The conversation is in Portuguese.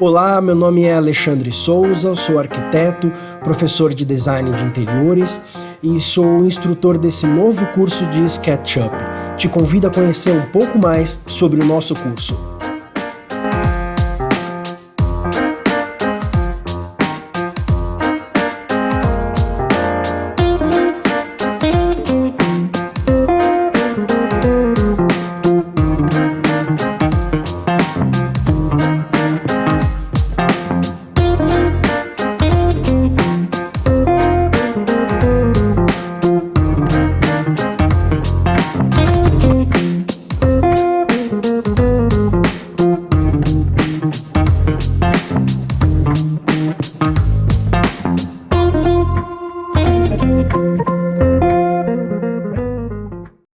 Olá, meu nome é Alexandre Souza, sou arquiteto, professor de design de interiores e sou instrutor desse novo curso de SketchUp. Te convido a conhecer um pouco mais sobre o nosso curso.